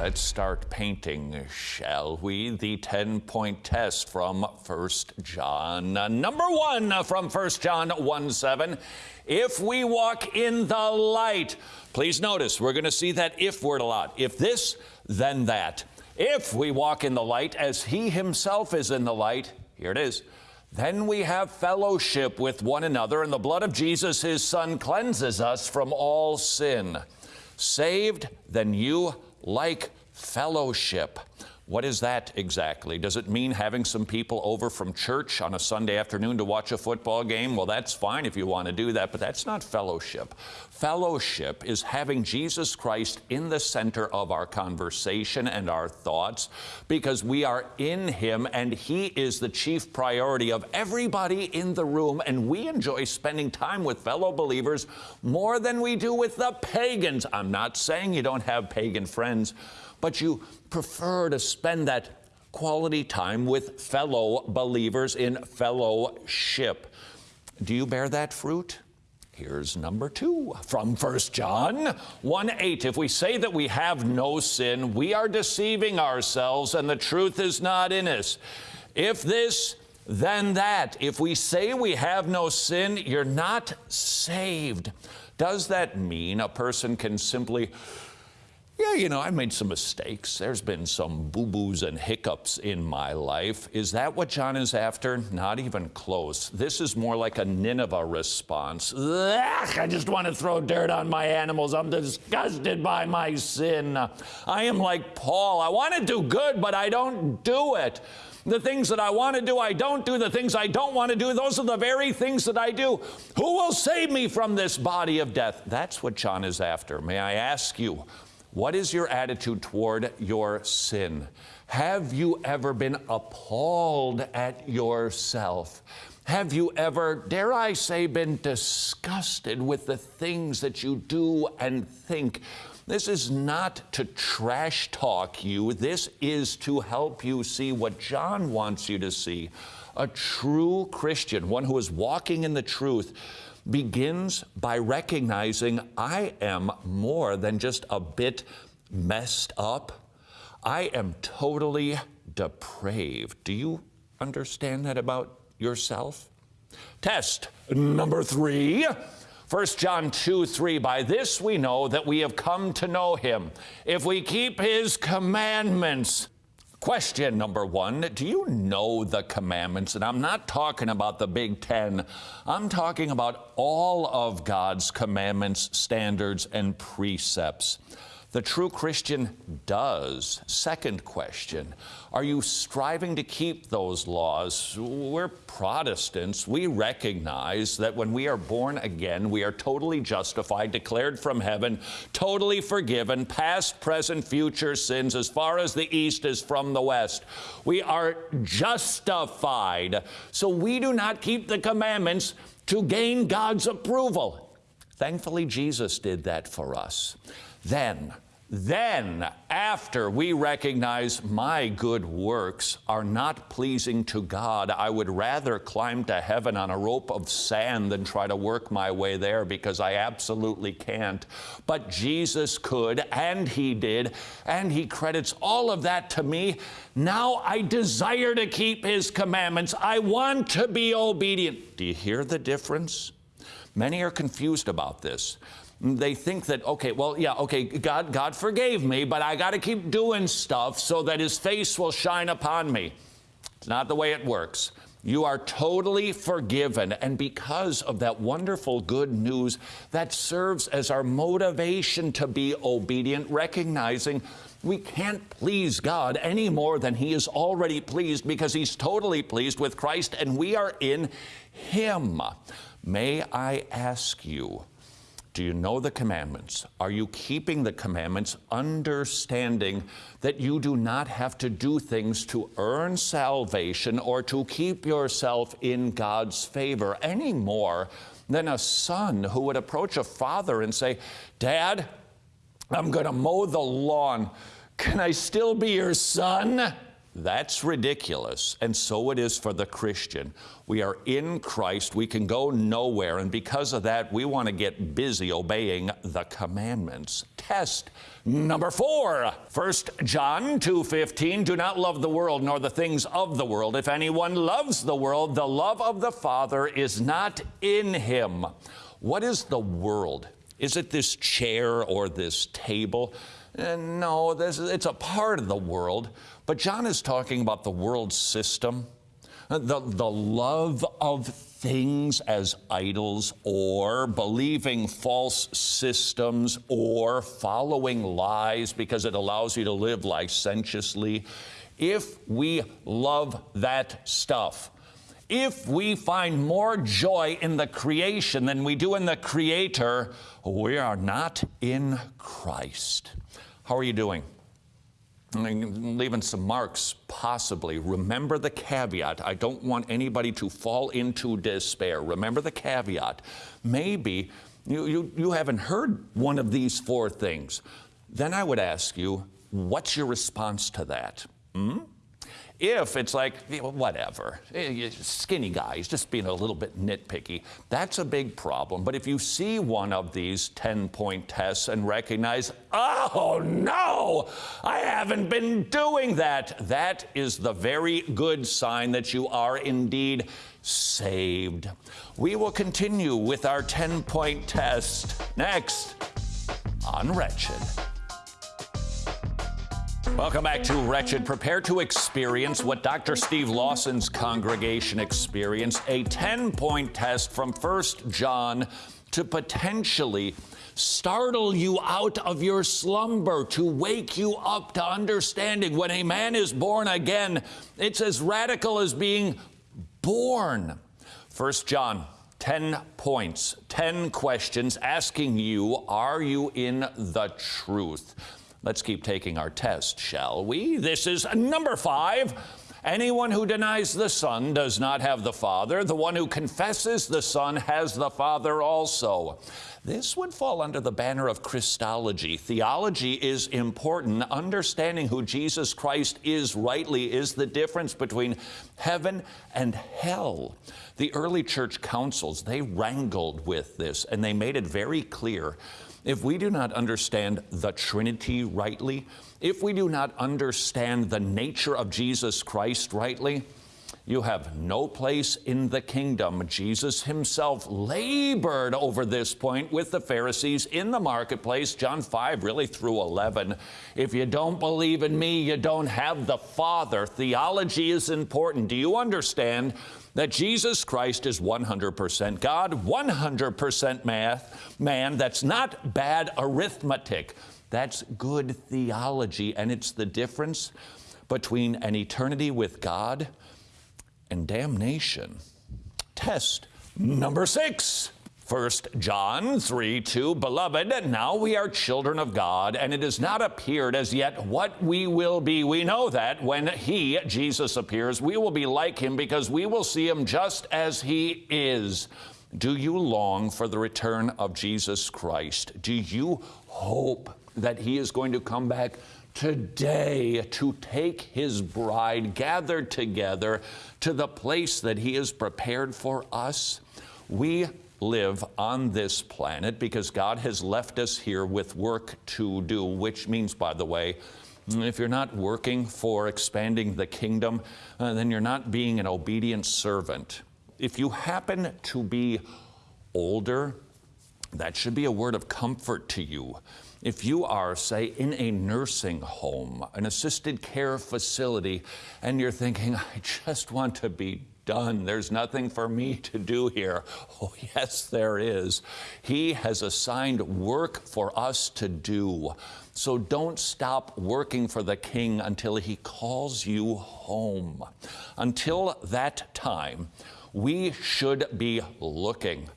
Let's start painting, shall we? The 10 point test from 1 John. Uh, number one uh, from 1 John 1 7. If we walk in the light, please notice we're going to see that if word a lot. If this, then that. If we walk in the light as he himself is in the light, here it is. Then we have fellowship with one another, and the blood of Jesus, his son, cleanses us from all sin. Saved, then you like fellowship. What is that exactly? Does it mean having some people over from church on a Sunday afternoon to watch a football game? Well, that's fine if you want to do that, but that's not fellowship. Fellowship is having Jesus Christ in the center of our conversation and our thoughts because we are in Him and He is the chief priority of everybody in the room, and we enjoy spending time with fellow believers more than we do with the pagans. I'm not saying you don't have pagan friends but you prefer to spend that quality time with fellow believers in fellowship. Do you bear that fruit? Here's number two from 1 John 1 8. If we say that we have no sin, we are deceiving ourselves and the truth is not in us. If this, then that. If we say we have no sin, you're not saved. Does that mean a person can simply yeah, you know, I made some mistakes. There's been some boo boos and hiccups in my life. Is that what John is after? Not even close. This is more like a Nineveh response. Ugh, I just want to throw dirt on my animals. I'm disgusted by my sin. I am like Paul. I want to do good, but I don't do it. The things that I want to do, I don't do. The things I don't want to do, those are the very things that I do. Who will save me from this body of death? That's what John is after. May I ask you, what is your attitude toward your sin? Have you ever been appalled at yourself? Have you ever, dare I say, been disgusted with the things that you do and think? This is not to trash talk you. This is to help you see what John wants you to see. A true Christian, one who is walking in the truth, begins by recognizing I am more than just a bit messed up. I am totally depraved. Do you understand that about yourself? Test number three. 1 John 2 3, by this we know that we have come to know him, if we keep his commandments. Question number one Do you know the commandments? And I'm not talking about the Big Ten, I'm talking about all of God's commandments, standards, and precepts. The true Christian does. Second question Are you striving to keep those laws? We're Protestants. We recognize that when we are born again, we are totally justified, declared from heaven, totally forgiven, past, present, future sins as far as the east is from the west. We are justified. So we do not keep the commandments to gain God's approval. Thankfully, Jesus did that for us. Then, then, after we recognize my good works are not pleasing to God, I would rather climb to heaven on a rope of sand than try to work my way there because I absolutely can't. But Jesus could, and He did, and He credits all of that to me. Now I desire to keep His commandments. I want to be obedient. Do you hear the difference? Many are confused about this they think that okay well yeah okay god god forgave me but i got to keep doing stuff so that his face will shine upon me it's not the way it works you are totally forgiven. And because of that wonderful good news, that serves as our motivation to be obedient, recognizing we can't please God any more than He is already pleased because He's totally pleased with Christ and we are in Him. May I ask you, do you know the commandments? Are you keeping the commandments, understanding that you do not have to do things to earn salvation or to keep yourself in God's favor any more than a son who would approach a father and say, Dad, I'm going to mow the lawn. Can I still be your son? That's ridiculous. And so it is for the Christian. We are in Christ. We can go nowhere. And because of that, we want to get busy obeying the commandments. Test number four. 1 John 2.15, do not love the world nor the things of the world. If anyone loves the world, the love of the Father is not in him. What is the world? Is it this chair or this table? Uh, no, this, it's a part of the world. But John is talking about the world system, uh, the, the love of things as idols, or believing false systems, or following lies because it allows you to live licentiously. If we love that stuff, if we find more joy in the creation than we do in the Creator, we are not in Christ. How are you doing? Leaving some marks, possibly. Remember the caveat. I don't want anybody to fall into despair. Remember the caveat. Maybe you, you, you haven't heard one of these four things. Then I would ask you, what's your response to that? Hmm? If it's like, whatever, eh, skinny guy, he's just being a little bit nitpicky, that's a big problem. But if you see one of these 10 point tests and recognize, oh no, I haven't been doing that, that is the very good sign that you are indeed saved. We will continue with our 10 point test next on Wretched. Welcome back to Wretched. Prepare to experience what Dr. Steve Lawson's congregation experienced a 10 point test from 1 John to potentially startle you out of your slumber, to wake you up to understanding when a man is born again, it's as radical as being born. 1 John 10 points, 10 questions asking you, are you in the truth? Let's keep taking our test, shall we? This is number five. Anyone who denies the Son does not have the Father. The one who confesses the Son has the Father also. This would fall under the banner of Christology. Theology is important. Understanding who Jesus Christ is rightly is the difference between heaven and hell. The early church councils, they wrangled with this and they made it very clear if we do not understand the Trinity rightly, if we do not understand the nature of Jesus Christ rightly, you have no place in the kingdom. Jesus himself labored over this point with the Pharisees in the marketplace, John 5, really through 11. If you don't believe in me, you don't have the Father. Theology is important. Do you understand that Jesus Christ is 100% God, 100% math, man? That's not bad arithmetic. That's good theology, and it's the difference between an eternity with God and damnation. Test number six. 1 John 3 2, Beloved, now we are children of God, and it has not appeared as yet what we will be. We know that when He, Jesus, appears, we will be like Him because we will see Him just as He is. Do you long for the return of Jesus Christ? Do you hope that He is going to come back today to take His bride gathered together to the place that He has prepared for us? We live on this planet because God has left us here with work to do, which means, by the way, if you're not working for expanding the kingdom, uh, then you're not being an obedient servant. If you happen to be older, that should be a word of comfort to you. If you are, say, in a nursing home, an assisted care facility, and you're thinking, I just want to be done. There's nothing for me to do here. Oh, yes, there is. He has assigned work for us to do. So don't stop working for the King until He calls you home. Until that time, we should be looking,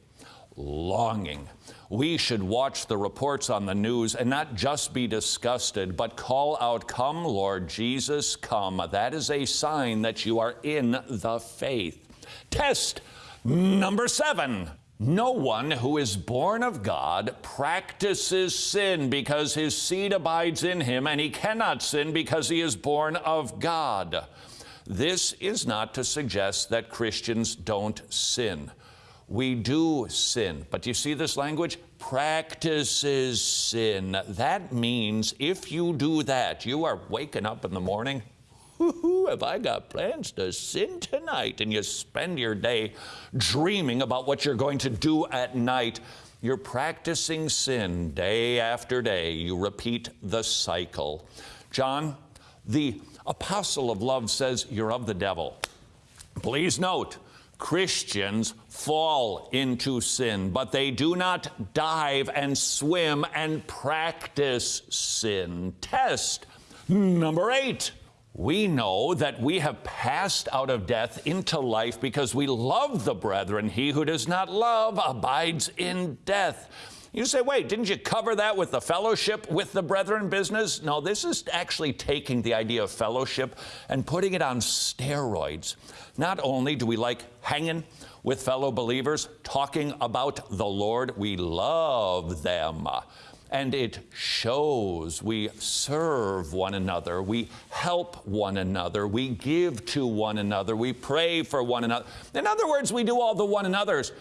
longing we should watch the reports on the news and not just be disgusted, but call out, Come, Lord Jesus, come. That is a sign that you are in the faith. Test number seven. No one who is born of God practices sin because his seed abides in him, and he cannot sin because he is born of God. This is not to suggest that Christians don't sin. We do sin. But you see this language? Practices sin. That means if you do that, you are waking up in the morning have I got plans to sin tonight? And you spend your day dreaming about what you're going to do at night. You're practicing sin day after day. You repeat the cycle. John, the apostle of love, says you're of the devil. Please note, Christians fall into sin, but they do not dive and swim and practice sin. Test number eight. We know that we have passed out of death into life because we love the brethren. He who does not love abides in death. You say, wait, didn't you cover that with the fellowship with the brethren business? No, this is actually taking the idea of fellowship and putting it on steroids. Not only do we like hanging with fellow believers, talking about the Lord, we love them and it shows. We serve one another, we help one another, we give to one another, we pray for one another. In other words, we do all the one another's,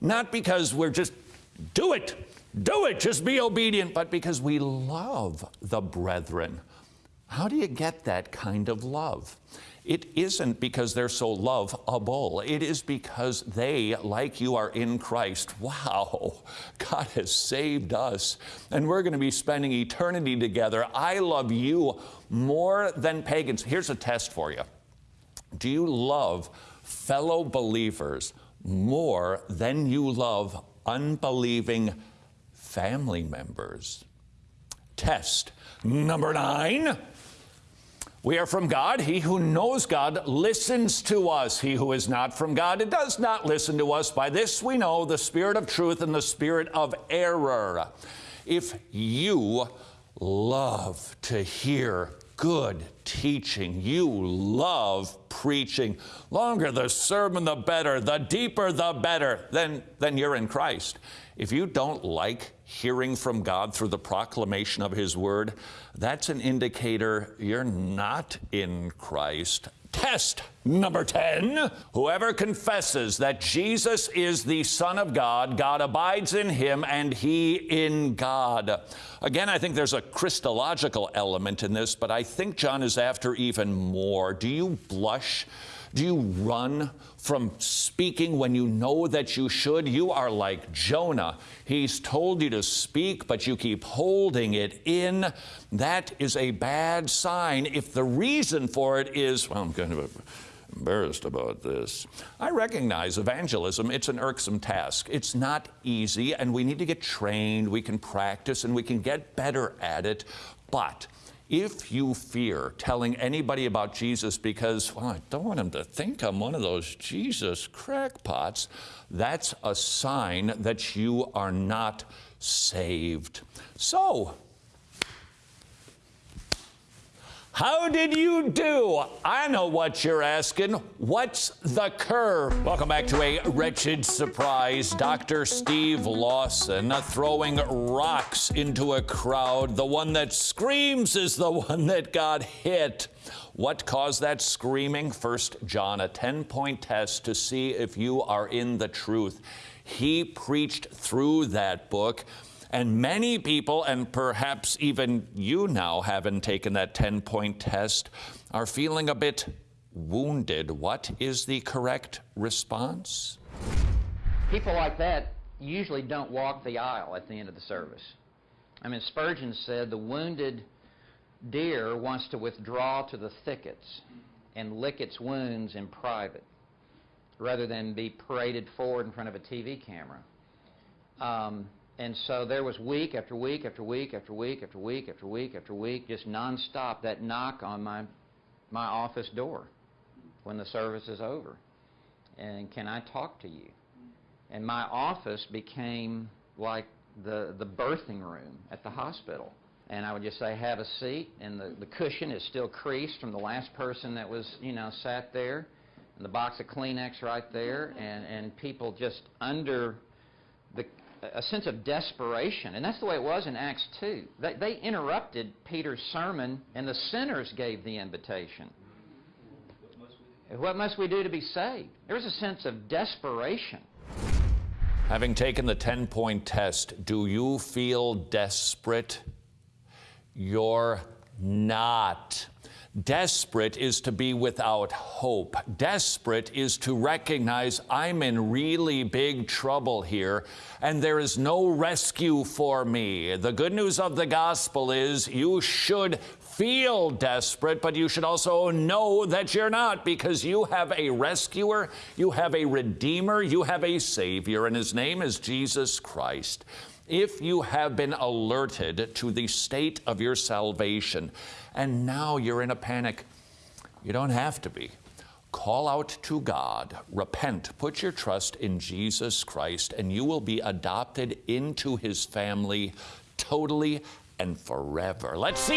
not because we're just, do it, do it, just be obedient, but because we love the brethren. How do you get that kind of love? It isn't because they're so lovable. It is because they, like you, are in Christ. Wow, God has saved us, and we're going to be spending eternity together. I love you more than pagans. Here's a test for you Do you love fellow believers more than you love unbelieving family members? Test number nine. We are from God. He who knows God listens to us. He who is not from God does not listen to us. By this we know the spirit of truth and the spirit of error. If you love to hear good teaching, you love preaching, longer the sermon, the better, the deeper, the better, then, then you're in Christ. If you don't like hearing from God through the proclamation of His Word, that's an indicator you're not in Christ. Test number 10. Whoever confesses that Jesus is the Son of God, God abides in him and he in God. Again, I think there's a Christological element in this, but I think John is after even more. Do you blush? Do you run from speaking when you know that you should? You are like Jonah. He's told you to speak, but you keep holding it in. That is a bad sign. If the reason for it is, well, I'm kind of embarrassed about this. I recognize evangelism, it's an irksome task. It's not easy, and we need to get trained, we can practice, and we can get better at it. But if you fear telling anybody about Jesus because, well, I don't want him to think I'm one of those Jesus crackpots, that's a sign that you are not saved. So, How did you do? I know what you're asking. What's the curve? Welcome back to a wretched surprise. Dr. Steve Lawson throwing rocks into a crowd. The one that screams is the one that got hit. What caused that screaming? First John, a 10 point test to see if you are in the truth. He preached through that book. And many people, and perhaps even you now haven't taken that 10 point test, are feeling a bit wounded. What is the correct response? People like that usually don't walk the aisle at the end of the service. I mean, Spurgeon said the wounded deer wants to withdraw to the thickets and lick its wounds in private rather than be paraded forward in front of a TV camera. Um, and so there was week after week after week after week after week after week after week, just nonstop, that knock on my, my office door when the service is over. And can I talk to you? And my office became like the, the birthing room at the hospital. And I would just say, have a seat. And the, the cushion is still creased from the last person that was, you know, sat there. And the box of Kleenex right there. And, and people just under a sense of desperation. And that's the way it was in Acts 2. They, they interrupted Peter's sermon, and the sinners gave the invitation. What must we do to be saved? There was a sense of desperation. Having taken the 10 point test, do you feel desperate? You're not. Desperate is to be without hope. Desperate is to recognize I'm in really big trouble here and there is no rescue for me. The good news of the gospel is you should feel desperate, but you should also know that you're not because you have a rescuer, you have a redeemer, you have a savior, and his name is Jesus Christ. If you have been alerted to the state of your salvation and now you're in a panic, you don't have to be. Call out to God, repent, put your trust in Jesus Christ, and you will be adopted into his family totally and forever. Let's see.